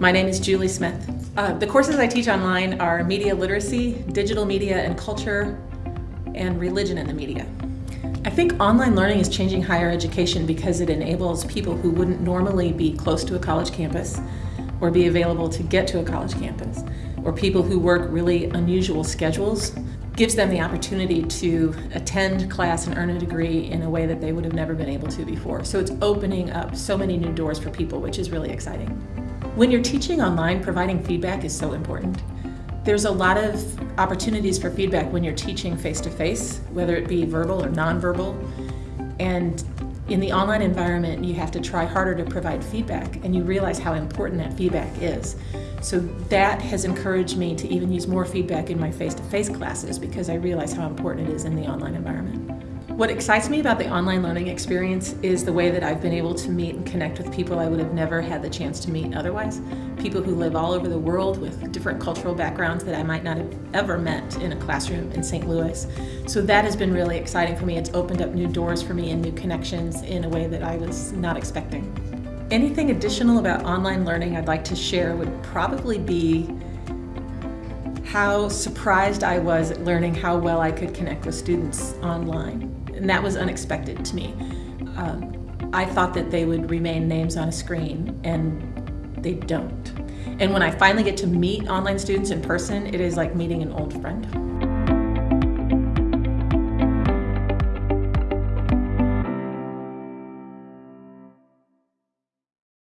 My name is Julie Smith. Uh, the courses I teach online are media literacy, digital media and culture, and religion in the media. I think online learning is changing higher education because it enables people who wouldn't normally be close to a college campus or be available to get to a college campus, or people who work really unusual schedules, gives them the opportunity to attend class and earn a degree in a way that they would have never been able to before. So it's opening up so many new doors for people, which is really exciting. When you're teaching online, providing feedback is so important. There's a lot of opportunities for feedback when you're teaching face-to-face, -face, whether it be verbal or nonverbal. And in the online environment, you have to try harder to provide feedback, and you realize how important that feedback is. So that has encouraged me to even use more feedback in my face-to-face -face classes because I realize how important it is in the online environment. What excites me about the online learning experience is the way that I've been able to meet and connect with people I would have never had the chance to meet otherwise. People who live all over the world with different cultural backgrounds that I might not have ever met in a classroom in St. Louis. So that has been really exciting for me. It's opened up new doors for me and new connections in a way that I was not expecting. Anything additional about online learning I'd like to share would probably be how surprised I was at learning how well I could connect with students online and that was unexpected to me. Um, I thought that they would remain names on a screen, and they don't. And when I finally get to meet online students in person, it is like meeting an old friend.